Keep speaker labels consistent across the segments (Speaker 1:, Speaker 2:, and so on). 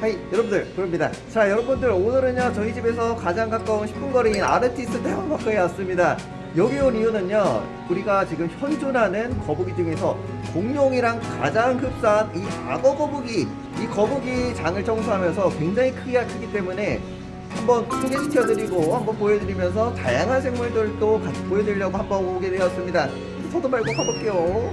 Speaker 1: 하이 여러분들 부릅니다. 자 여러분들 오늘은요 저희 집에서 가장 가까운 10분 거리인 아르티스 대형마크에 왔습니다. 여기 온 이유는요 우리가 지금 현존하는 거북이 중에서 공룡이랑 가장 흡사한 이 악어 거북이 이 거북이 장을 청소하면서 굉장히 크기가 크기 때문에 한번 소개시켜드리고 한번 보여드리면서 다양한 생물들도 같이 보여드리려고 한번 오게 되었습니다. 서도 말고 가볼게요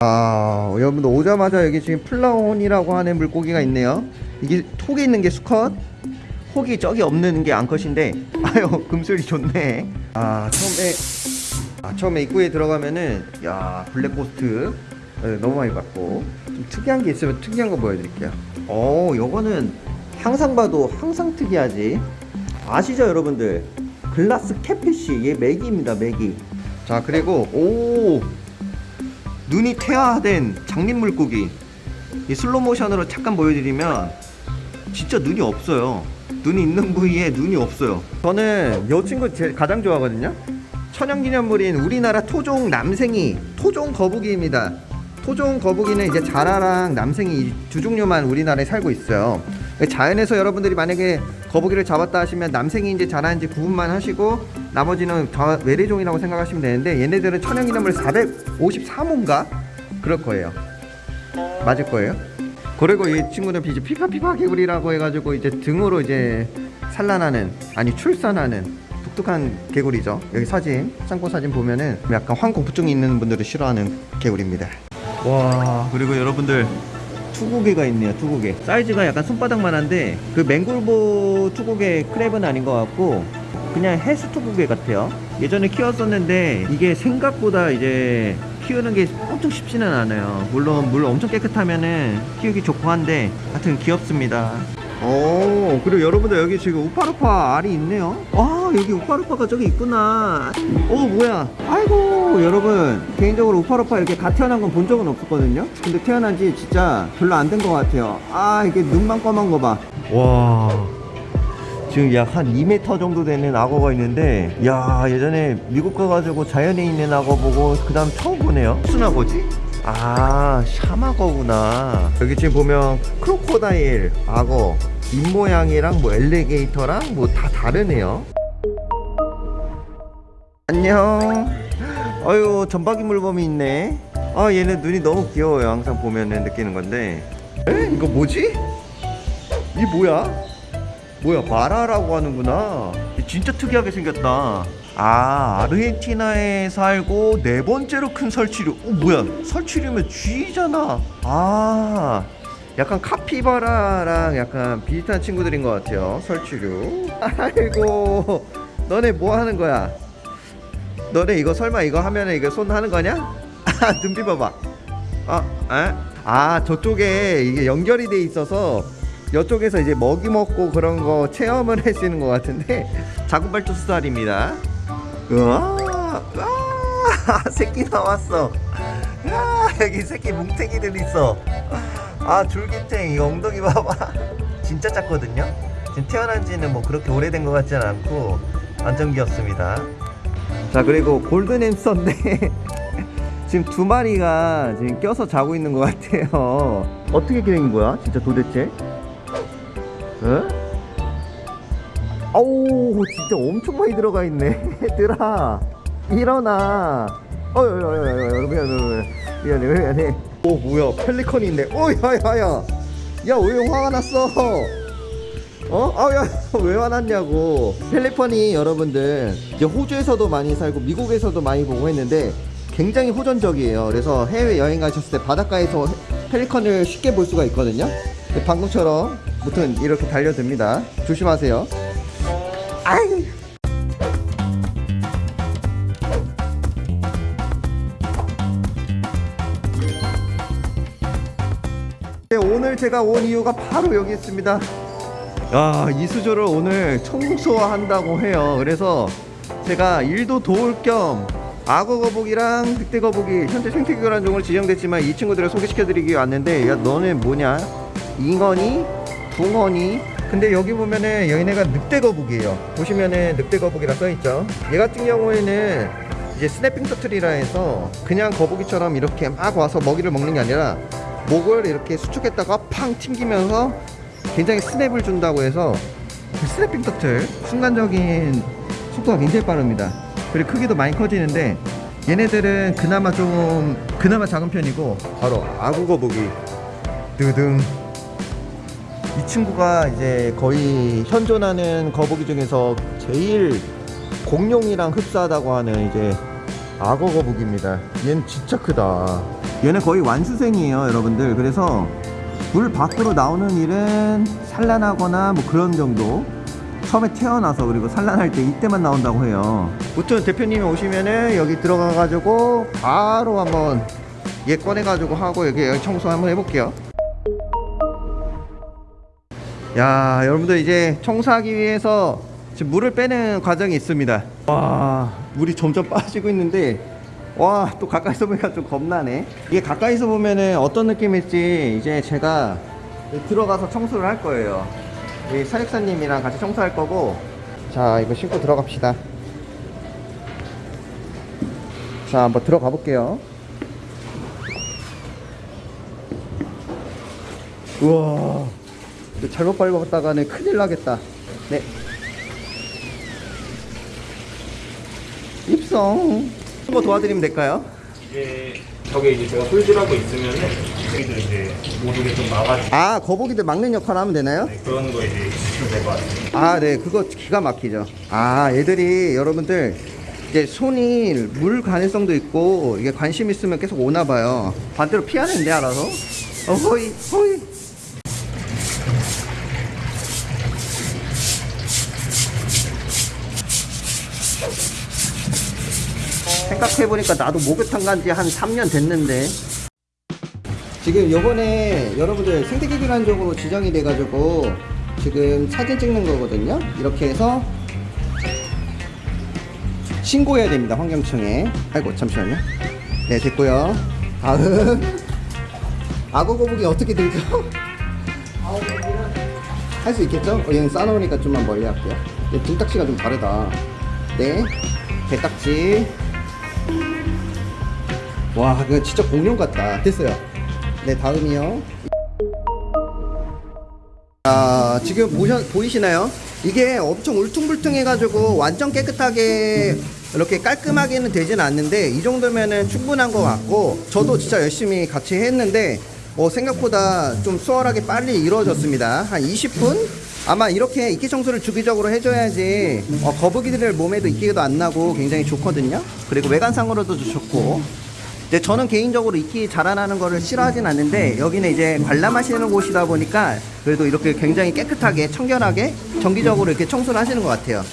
Speaker 1: 아 여러분들 오자마자 여기 지금 flowerhorn이라고 하는 물고기가 있네요. 이게 혹이 있는 게 수컷 혹이 저기 없는 게 암컷인데 아유 금슬이 좋네. 아 처음에 아 처음에 입구에 들어가면은 야 black ghost. 네, 너무 많이 봤고. 좀 특이한 게 있으면 특이한 거 보여드릴게요. 어 요거는 항상 봐도 항상 특이하지. 아시죠 여러분들? glass catfish. 얘 메기입니다 메기 자 그리고 오 눈이 태화된 장님 물고기. 이 슬로모션으로 잠깐 보여드리면 진짜 눈이 없어요. 눈이 있는 부위에 눈이 없어요. 저는 이 친구 제일 가장 좋아하거든요. 천연기념물인 우리나라 토종 남생이 토종 거북이입니다. 토종 거북이는 이제 자라랑 남생이 두 종류만 우리나라에 살고 있어요 자연에서 여러분들이 만약에 거북이를 잡았다 하시면 남생이 이제 자라는지 구분만 하시고 나머지는 다 외래종이라고 생각하시면 되는데 얘네들은 천연 기념물 453호인가? 그럴 거예요. 맞을 거예요? 그리고 이 친구는 이제 피파피파 개구리라고 해가지고 이제 등으로 이제 산란하는 아니 출산하는 독특한 개구리죠. 여기 사진 참고 사진 보면은 약간 황공포증이 있는 분들을 싫어하는 개구리입니다. 와 그리고 여러분들 투고개가 있네요 투고개. 사이즈가 약간 손바닥만한데 그 맹골보 투고개 크랩은 아닌 것 같고 그냥 해수 투고개 같아요. 예전에 키웠었는데 이게 생각보다 이제 키우는 게 엄청 쉽지는 않아요. 물론 물 엄청 깨끗하면은 키우기 좋고 한데 하여튼 귀엽습니다 오 그리고 여러분들 여기 지금 우파루파 알이 있네요. 와 여기 우파루파가 저기 있구나. 오 뭐야? 아이고 여러분. 개인적으로 우파루파 이렇게 갓 태어난 건 본 적은 없었거든요. 근데 태어난 지 진짜 별로 안 된 것 같아요. 아 이게 눈만 검은 거봐와. 지금 약 한 2m 정도 되는 악어가 있는데 야 예전에 미국 가가지고 자연에 있는 악어 보고 그 다음 처음 보네요. 무슨 악어지? 아 샤마거구나. 여기 지금 보면 크로코다일 악어 입모양이랑 뭐 엘리게이터랑 뭐 다 다르네요. 안녕. 어유 전박이 물범이 있네. 아 얘는 눈이 너무 귀여워요. 항상 보면은 느끼는 건데. 에? 이거 뭐지? 이 뭐야? 뭐야 마라라고 하는구나. 진짜 특이하게 생겼다 아 아르헨티나에 살고 네 번째로 큰 설치류. 어 뭐야? 설치류면 쥐잖아. 아 약간 카피바라랑 약간 비슷한 친구들인 것 같아요 설치류. 아이고 너네 뭐 하는 거야? 너네 이거 설마 이거 하면은 이거 손 하는 거냐? 아 눈빛 봐봐. 아, 아, 아 저쪽에 이게 연결이 돼 있어서 이쪽에서 이제 먹이 먹고 그런 거 체험을 하시는 것 같은데. 자구발토스알입니다 우와 아, 새끼 나왔어. 야, 여기 새끼 뭉탱이들 있어. 아 줄기탱 이 엉덩이 봐봐. 진짜 작거든요? 지금 태어난 지는 뭐 그렇게 오래된 것 같지는 않고 완전 귀엽습니다. 자 그리고 골든 햄스터인데 지금 두 마리가 지금 껴서 자고 있는 것 같아요. 어떻게 된 거야? 진짜 도대체? 응? 아우 진짜 엄청 많이 들어가 있네. 얘들아 일어나. 어여여여여 미안해 미안해 미안해. 오 뭐야 펠리컨이 있네. 오 야야야 야 왜 화가 났어? 어? 아야 왜 화났냐고. 펠리컨이 여러분들 이제 호주에서도 많이 살고 미국에서도 많이 보고 했는데 굉장히 호전적이에요. 그래서 해외 여행 가셨을 때 바닷가에서 펠리컨을 쉽게 볼 수가 있거든요. 방금처럼 무튼 이렇게 달려듭니다. 조심하세요 아이. 네, 오늘 제가 온 이유가 바로 여기 있습니다. 야 이수조를 오늘 청소한다고 해요. 그래서 제가 일도 도울 겸 악어 거북이랑 늑대 거북이 현재 생태교란 종으로 지정됐지만 이 친구들을 소개시켜 드리기 위해 왔는데 야 너네 뭐냐? 잉어니 붕어니 근데 여기 보면은 얘네가 늑대 거북이에요. 보시면은 늑대 거북이라 써있죠. 얘 같은 경우에는 이제 스냅핑 터틀이라 해서 그냥 거북이처럼 이렇게 막 와서 먹이를 먹는 게 아니라 목을 이렇게 수축했다가 팡 튕기면서 굉장히 스냅을 준다고 해서 그 스냅핑 터틀 순간적인 속도가 굉장히 빠릅니다. 그리고 크기도 많이 커지는데 얘네들은 그나마 좀 그나마 작은 편이고 바로 아구 거북이. 드등 이 친구가 이제 거의 현존하는 거북이 중에서 제일 공룡이랑 흡사하다고 하는 이제 악어 거북입니다. 얘는 진짜 크다. 얘는 거의 완수생이에요, 여러분들. 그래서 물 밖으로 나오는 일은 산란하거나 뭐 그런 정도. 처음에 태어나서 그리고 산란할 때 이때만 나온다고 해요. 무튼 대표님이 오시면은 여기 들어가 가지고 바로 한번 얘 꺼내 가지고 하고 여기 여기 청소 한번 해볼게요. 야 여러분들 이제 청소하기 위해서 지금 물을 빼는 과정이 있습니다. 와 물이 점점 빠지고 있는데 와 또 가까이서 보니까 좀 겁나네. 이게 가까이서 보면은 어떤 느낌일지 이제 제가 들어가서 청소를 할 거예요. 이 사육사님이랑 같이 청소할 거고. 자 이거 신고 들어갑시다. 자 한번 들어가 볼게요. 우와 잘못 밟았다가는 큰일 나겠다. 네. 입성. 뭐 도와드리면 될까요?
Speaker 2: 이제 저게 이제 제가 솔질하고 있으면은 저희들 이제 모두게 좀 막아주고
Speaker 1: 아, 거북이들 막는 역할 하면 되나요?
Speaker 2: 네, 그런 거 이제 있으면 될것 같아요.
Speaker 1: 아, 네. 그거 기가 막히죠. 아, 얘들이 여러분들 이제 손이 물 가능성도 있고 이게 관심 있으면 계속 오나 봐요. 반대로 피하는데 알아서. 어, 호이, 호이. 생각해보니까 나도 목욕탕 간지 한 3년 됐는데. 지금 요번에 여러분들 생태계기관적으로 지정이 돼가지고 지금 사진 찍는 거거든요. 이렇게 해서 신고해야 됩니다 환경청에. 아이고 잠시만요. 네 됐고요. 다음. 거북이 어떻게 들죠? 할 수 있겠죠? 어, 얘는 싸놓으니까 좀만 멀리 할게요. 얘 등딱지가 좀 다르다. 네 개딱지 와, 그거 진짜 공룡 같다. 됐어요. 네, 다음이요. 아, 지금 보셔, 보이시나요? 이게 엄청 울퉁불퉁 해가지고 완전 깨끗하게 이렇게 깔끔하게는 되진 않는데 이 정도면은 충분한 것 같고 저도 진짜 열심히 같이 했는데 어, 생각보다 좀 수월하게 빨리 이루어졌습니다. 한 20분? 아마 이렇게 이끼 청소를 주기적으로 해줘야지 어, 거북이들 몸에도 이끼도 안 나고 굉장히 좋거든요. 그리고 외관상으로도 좋고 이제 저는 개인적으로 이끼 자라나는 거를 싫어하진 않는데 여기는 이제 관람하시는 곳이다 보니까 그래도 이렇게 굉장히 깨끗하게 청결하게 정기적으로 이렇게 청소를 하시는 것 같아요.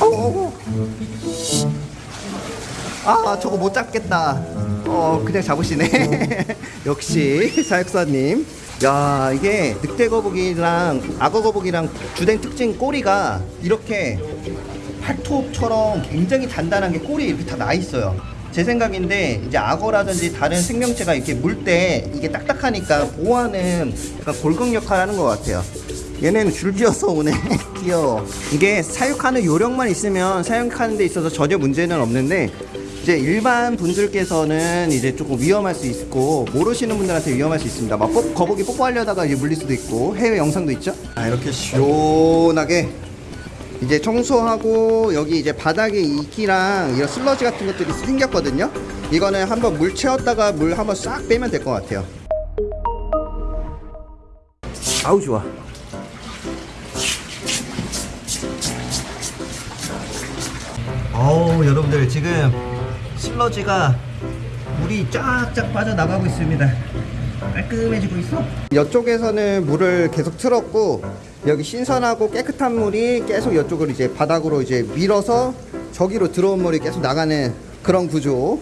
Speaker 1: 어우, 아 저거 못 잡겠다. 어 그냥 잡으시네. 역시 사육사님. 야 이게 늑대 거북이랑 악어 거북이랑 주된 특징 꼬리가 이렇게 팔톱처럼 굉장히 단단한 게 꼬리에 이렇게 다 나 있어요. 제 생각인데 이제 악어라든지 다른 생명체가 이렇게 물 때 이게 딱딱하니까 보호하는 약간 골격 역할을 하는 것 같아요. 얘네는 줄지어서 오네. 귀여워. 이게 사육하는 요령만 있으면 사육하는 데 있어서 전혀 문제는 없는데 이제 일반 분들께서는 이제 조금 위험할 수 있고 모르시는 분들한테 위험할 수 있습니다. 막 뽀- 거북이 뽀뽀하려다가 이제 물릴 수도 있고 해외 영상도 있죠. 아 이렇게 시원하게 이제 청소하고 여기 이제 바닥에 이끼랑 이런 슬러지 같은 것들이 생겼거든요. 이거는 한번 물 채웠다가 물 한번 싹 빼면 될 것 같아요. 아우 좋아. 어우 여러분들 지금 슬러지가 물이 쫙쫙 빠져나가고 있습니다. 깔끔해지고 있어. 이쪽에서는 물을 계속 틀었고 여기 신선하고 깨끗한 물이 계속 이쪽으로 이제 바닥으로 이제 밀어서 저기로 들어온 물이 계속 나가는 그런 구조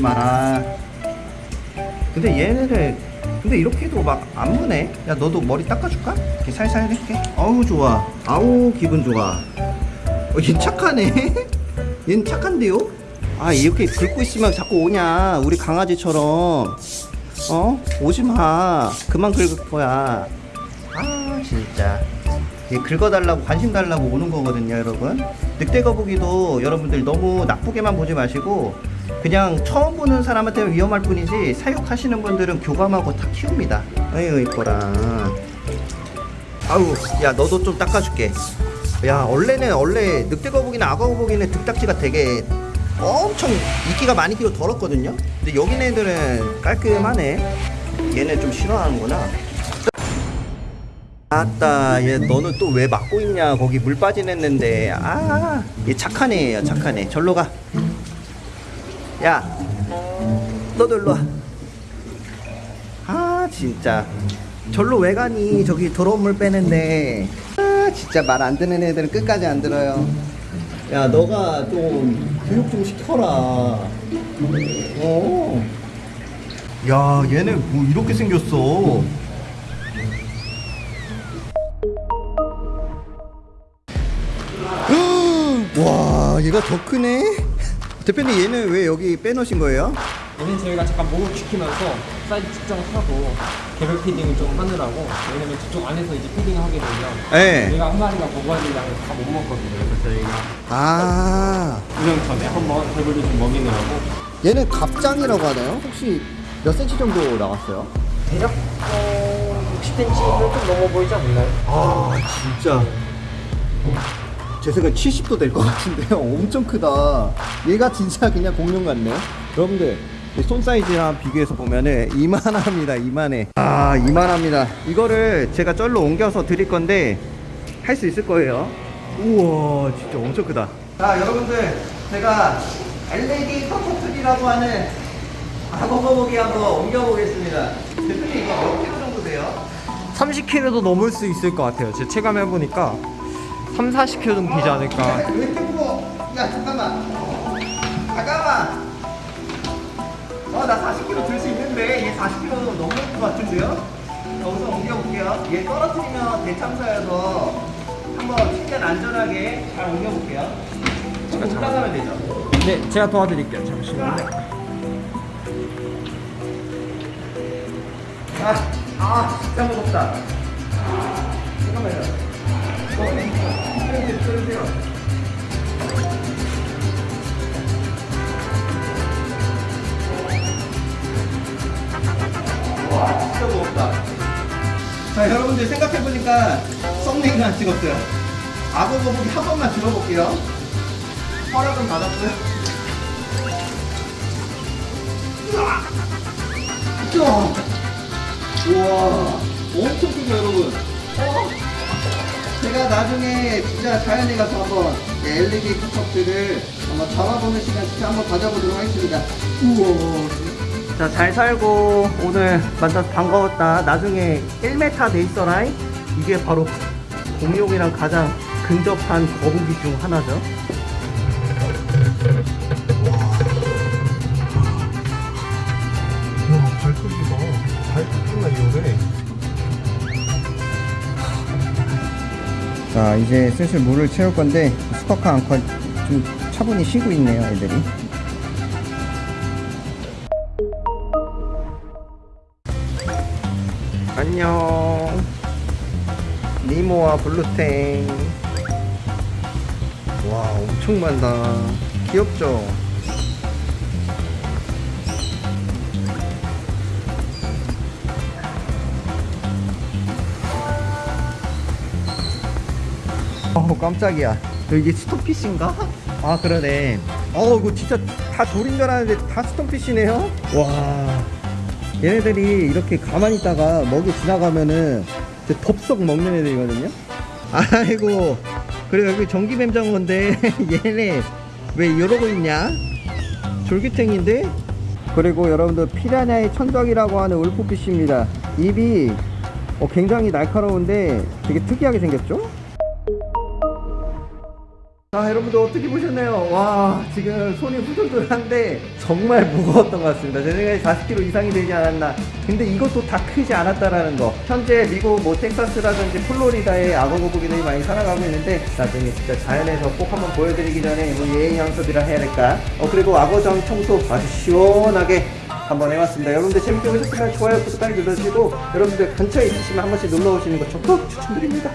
Speaker 1: 오지 마라. 근데 얘네들 근데 이렇게 해도 막 안 무네. 야 너도 머리 닦아줄까? 이렇게 살살 해줄게. 어우 좋아. 아우 기분 좋아. 어, 얘 착하네. 얘는 착한데요? 아 이렇게 긁고 있으면 자꾸 오냐 우리 강아지처럼 어? 오지마 그만 긁을 거야 아 진짜 이 긁어달라고 관심 달라고 오는 거거든요 여러분 늑대 거북이도 여러분들 너무 나쁘게만 보지 마시고 그냥 처음 보는 사람한테는 위험할 뿐이지 사육하시는 분들은 교감하고 다 키웁니다. 아유 이뻐라. 아우 야 너도 좀 닦아줄게. 야 원래는 원래 늑대 거북이나 악어 거북이는 등딱지가 되게 엄청 이끼가 많이 끼고 더럽거든요? 근데 여기 애들은 깔끔하네. 얘는 좀 싫어하는구나. 아따 얘 너는 또 왜 막고 있냐? 거기 물 빠진 했는데. 아얘 착한 애예요 착한 애 절로 가 야 너도 일로 와아 진짜. 절로 왜 가니? 저기 더러운 물 빼는데 아 진짜 말 안 듣는 애들은 끝까지 안 들어요. 야 너가 좀 교육 좀 시켜라. 어. 야 얘네 뭐 이렇게 생겼어? 와 얘가 더 크네 대표님 얘는 왜 여기 빼놓으신 거예요?
Speaker 3: 얘는 저희가 잠깐 목을 지키면서 사이즈 측정하고 개별 피딩을 좀 하느라고 왜냐면 저쪽 안에서 이제 피딩을 하게 되면
Speaker 1: 네.
Speaker 3: 얘가 한 마리가 양을 다 못 먹거든요 그래서 저희가
Speaker 1: 아
Speaker 3: 운영 전에 한번 개별로 좀 먹이느라고
Speaker 1: 얘는 갑장이라고 하나요? 혹시 몇 센치 정도 나왔어요?
Speaker 3: 대략 어, 60cm는 좀 넘어 보이지 않나요?
Speaker 1: 아 진짜 제 생각에 70도 될 것 같은데요. 엄청 크다. 얘가 진짜 그냥 공룡 같네 여러분들 이손 사이즈랑 비교해서 보면은 이만합니다 이만해. 아 이만합니다. 이거를 제가 쩔로 옮겨서 드릴 건데 할 수 있을 거예요. 우와 진짜 엄청 크다. 자 여러분들 제가 LED 커터틀이라고 하는 거북이 한번 옮겨보겠습니다. 대표님 이거 몇 킬로 정도 돼요?
Speaker 3: 30kg도 넘을 수 있을 것 같아요. 제 체감해보니까 3, 40kg 정도 되지 않을까?
Speaker 1: 야 잠깐만. 잠깐만. 어나 40kg 들 수 있는데 얘 40kg 넘을 것 같은데요? 여기서 옮겨볼게요. 얘 떨어뜨리면 대참사여서 한번 최대한 안전하게 잘 옮겨볼게요. 올라가면 되죠?
Speaker 3: 네 제가 도와드릴게요. 잠시만요.
Speaker 1: 아, 아 진짜 무겁다. 잠깐만요. 어, 진짜 무겁다 자 여러분들 생각해보니까 썸네일 하나 찍었어요. 악어 거북이 한 번만 들어볼게요. 허락은 받았고요? 우와 우와 엄청 크죠 여러분? 어? 제가 나중에 진짜 자연에 가서 한번 LED 컵들을 한번 잡아보는 시간 진짜 한번 가져보도록 하겠습니다. 우와. 자 잘 살고 오늘 만나서 반가웠다. 나중에 1m 돼 있어라 이게 바로 공룡이랑 가장 근접한 거북이 중 하나죠.
Speaker 2: 발톱이가 발톱이나 이래.
Speaker 1: 자 이제 슬슬 물을 채울 건데 스토커 앙커 좀 차분히 쉬고 있네요 애들이. 안녕. 니모와 blue tang. 와 엄청 많다. 귀엽죠 깜짝이야. 너 이게 스톤피쉬인가? 아 그러네. 어 이거 진짜 다 돌인 줄 알았는데 다 스톤피쉬네요? 와. 얘네들이 이렇게 가만히 있다가 먹이 지나가면은 덥석 먹는 애들이거든요? 아이고. 그래 여기 전기뱀장 건데 얘네 왜 이러고 있냐? 졸기탱인데? 그리고 여러분들 피라냐의 천적이라고 하는 울프피쉬입니다. 입이 어, 굉장히 날카로운데 되게 특이하게 생겼죠 자 여러분들 어떻게 보셨나요? 와 지금 손이 후들들한데 정말 무거웠던 것 같습니다. 제 생각에 40kg 이상이 되지 않았나. 근데 이것도 다 크지 않았다라는 거. 현재 미국 뭐 텍사스라든지 플로리다에 악어 거북이들이 많이 살아가고 있는데 나중에 진짜 자연에서 꼭 한번 보여드리기 전에 뭐 예의 양섭이라 해야 될까? 어 그리고 악어장 청소 아주 시원하게 한번 해봤습니다. 여러분들 재밌게 보셨으면 좋아요 구독하기 눌러주시고 여러분들 근처에 있으시면 한 번씩 놀러 오시는 거 적극 추천드립니다